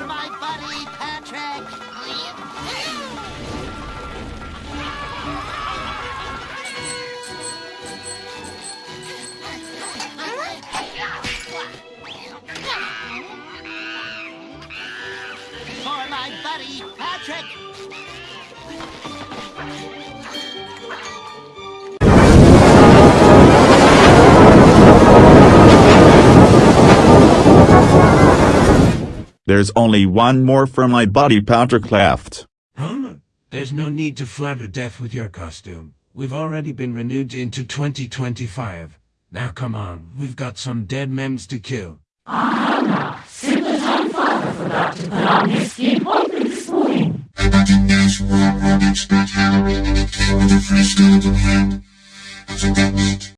for my buddy, Patrick. for my buddy, Patrick. There's only one more for my body Patrick left. Huh? There's no need to flatter death with your costume. We've already been renewed into 2025. Now come on, we've got some dead mems to kill. Ah, Simpleton father forgot to put on his skin open this morning.